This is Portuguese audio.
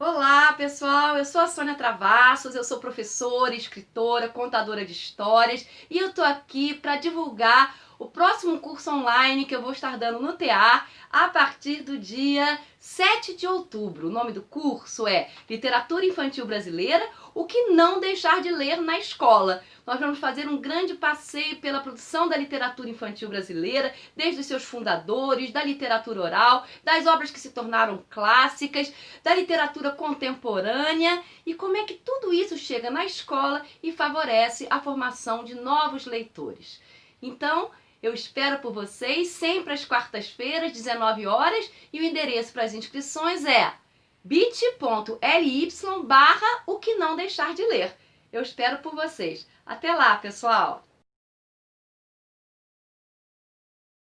Olá, pessoal! Eu sou a Sônia Travassos, eu sou professora, escritora, contadora de histórias e eu tô aqui para divulgar o próximo curso online que eu vou estar dando no TA a partir do dia 7 de outubro. O nome do curso é Literatura Infantil Brasileira, o que não deixar de ler na escola. Nós vamos fazer um grande passeio pela produção da literatura infantil brasileira, desde os seus fundadores, da literatura oral, das obras que se tornaram clássicas, da literatura contemporânea e como é que tudo isso chega na escola e favorece a formação de novos leitores. Então, eu espero por vocês sempre às quartas-feiras, 19 horas, e o endereço para as inscrições é bit.ly barra o que não deixar de ler. Eu espero por vocês. Até lá, pessoal!